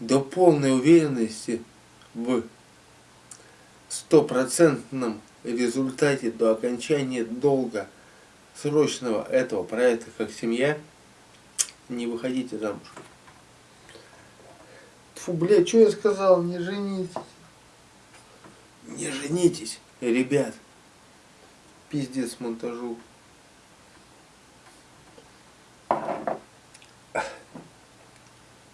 до полной уверенности в стопроцентном результате до окончания долга срочного этого проекта как семья, не выходите замуж. Фу, блядь, что я сказал? Не женитесь. Не женитесь, ребят. Пиздец монтажу.